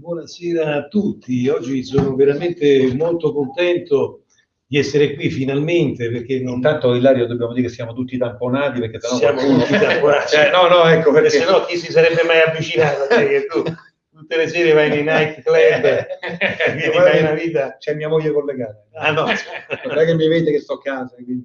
Buonasera a tutti, oggi sono veramente molto contento di essere qui finalmente perché non... Intanto Ilario dobbiamo dire che siamo tutti tamponati perché sennò siamo qualcuno... tutti tamponati. cioè, no, no, ecco perché... se no chi si sarebbe mai avvicinato? Cioè, che tu tutte le sere vai nei night club e fai una vita... C'è mia moglie collegata. Ah no, non è che mi vede che sto a casa, quindi...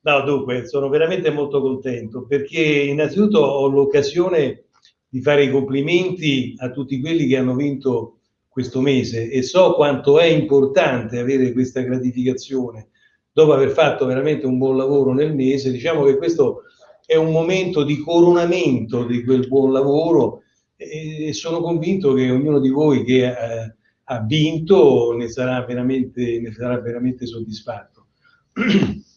No, dunque, sono veramente molto contento perché innanzitutto ho l'occasione di fare i complimenti a tutti quelli che hanno vinto questo mese e so quanto è importante avere questa gratificazione dopo aver fatto veramente un buon lavoro nel mese. Diciamo che questo è un momento di coronamento di quel buon lavoro e sono convinto che ognuno di voi che eh, ha vinto ne sarà veramente, ne sarà veramente soddisfatto.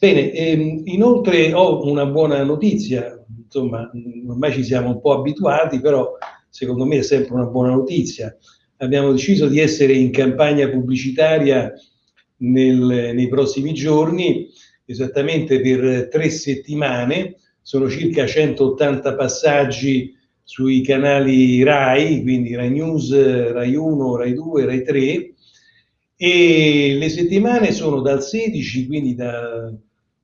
Bene, ehm, inoltre ho una buona notizia, insomma, ormai ci siamo un po' abituati, però secondo me è sempre una buona notizia. Abbiamo deciso di essere in campagna pubblicitaria nel, nei prossimi giorni, esattamente per tre settimane, sono circa 180 passaggi sui canali RAI, quindi RAI News, RAI 1, RAI 2, RAI 3, e le settimane sono dal 16, quindi da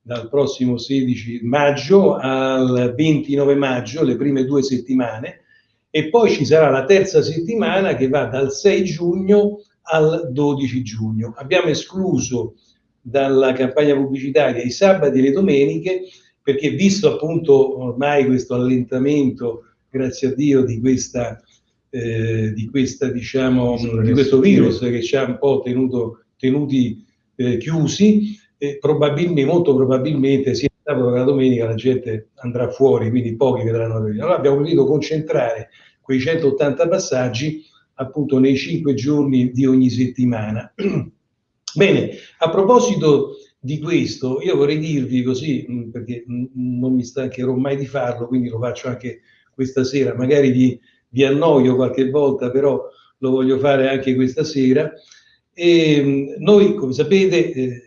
dal prossimo 16 maggio al 29 maggio, le prime due settimane, e poi ci sarà la terza settimana che va dal 6 giugno al 12 giugno. Abbiamo escluso dalla campagna pubblicitaria i sabati e le domeniche perché visto appunto ormai questo allentamento, grazie a Dio, di questa, eh, di, questa diciamo, di questo virus che ci ha un po' tenuto, tenuti eh, chiusi, e probabilmente, molto probabilmente sia sabato che la domenica la gente andrà fuori, quindi pochi vedranno la domenica. Allora abbiamo voluto concentrare quei 180 passaggi appunto nei 5 giorni di ogni settimana. Bene, a proposito di questo, io vorrei dirvi così, perché non mi stancherò mai di farlo, quindi lo faccio anche questa sera, magari vi, vi annoio qualche volta, però lo voglio fare anche questa sera. E mm, noi, come sapete, eh,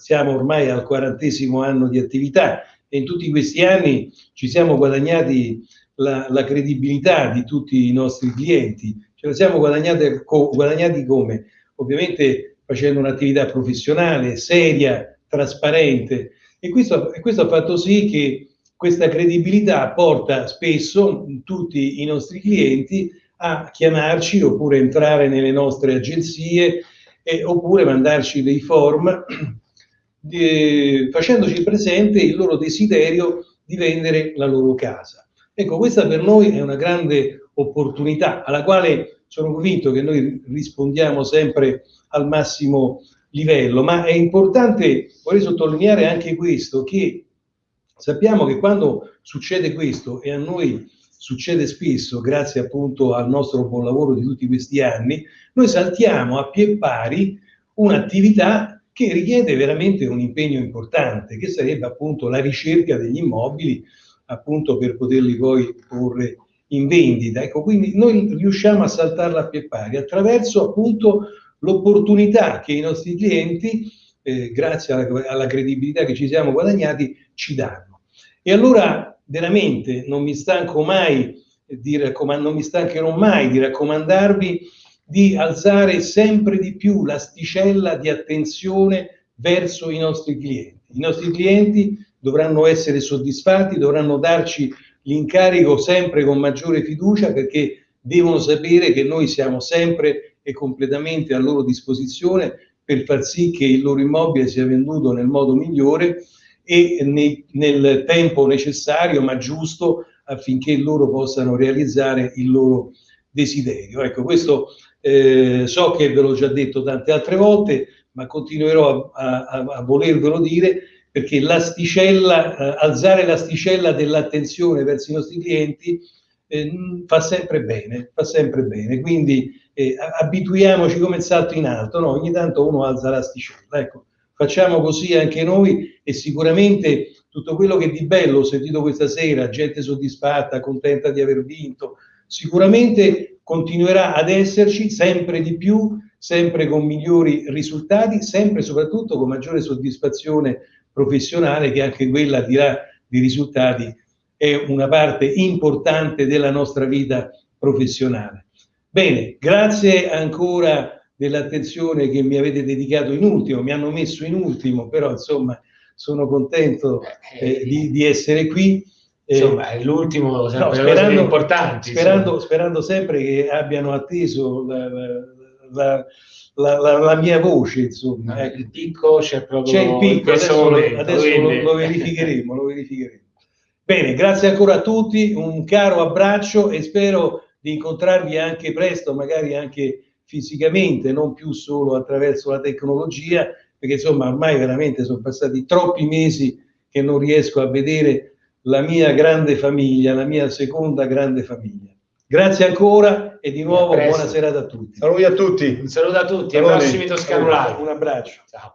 siamo ormai al quarantesimo anno di attività e in tutti questi anni ci siamo guadagnati la, la credibilità di tutti i nostri clienti. Ce la siamo guadagnati, guadagnati come? Ovviamente facendo un'attività professionale, seria, trasparente e questo, e questo ha fatto sì che questa credibilità porta spesso tutti i nostri clienti a chiamarci oppure entrare nelle nostre agenzie eh, oppure mandarci dei form eh, facendoci presente il loro desiderio di vendere la loro casa. Ecco, questa per noi è una grande opportunità alla quale sono convinto che noi rispondiamo sempre al massimo livello, ma è importante, vorrei sottolineare anche questo, che sappiamo che quando succede questo, e a noi succede spesso, grazie appunto al nostro buon lavoro di tutti questi anni, noi saltiamo a pie pari un'attività che richiede veramente un impegno importante, che sarebbe appunto la ricerca degli immobili, appunto per poterli poi porre in vendita. Ecco, quindi noi riusciamo a saltarla a pie pari attraverso appunto l'opportunità che i nostri clienti, eh, grazie alla, alla credibilità che ci siamo guadagnati, ci danno. E allora veramente non mi stanco mai di raccomandare, non mi stancherò mai di raccomandarvi di alzare sempre di più l'asticella di attenzione verso i nostri clienti. I nostri clienti dovranno essere soddisfatti, dovranno darci l'incarico sempre con maggiore fiducia perché devono sapere che noi siamo sempre e completamente a loro disposizione per far sì che il loro immobile sia venduto nel modo migliore e nei, nel tempo necessario ma giusto affinché loro possano realizzare il loro desiderio. Ecco, questo eh, so che ve l'ho già detto tante altre volte, ma continuerò a, a, a volervelo dire perché l'asticella, eh, alzare l'asticella dell'attenzione verso i nostri clienti eh, fa sempre bene, fa sempre bene. Quindi eh, abituiamoci come il salto in alto, no? ogni tanto uno alza l'asticella. Ecco, facciamo così anche noi e sicuramente tutto quello che di bello ho sentito questa sera, gente soddisfatta, contenta di aver vinto, sicuramente continuerà ad esserci sempre di più, sempre con migliori risultati, sempre e soprattutto con maggiore soddisfazione professionale che anche quella dirà di risultati è una parte importante della nostra vita professionale. Bene, grazie ancora dell'attenzione che mi avete dedicato in ultimo, mi hanno messo in ultimo, però insomma sono contento eh, di, di, essere qui. Insomma, è l'ultimo, no, sperando, importanti. Sperando, sperando, sempre che abbiano atteso la, la, la, la mia voce, insomma. Ah, il picco c'è proprio c'è il picco, adesso, momento, adesso lo, lo, verificheremo, lo verificheremo. Bene, grazie ancora a tutti, un caro abbraccio e spero di incontrarvi anche presto, magari anche fisicamente, non più solo attraverso la tecnologia, perché insomma ormai veramente sono passati troppi mesi che non riesco a vedere la mia grande famiglia, la mia seconda grande famiglia. Grazie ancora e di nuovo buona serata a tutti. Saluti a tutti. Un saluto a tutti, ai prossimi Toscano Live. Un abbraccio. Ciao.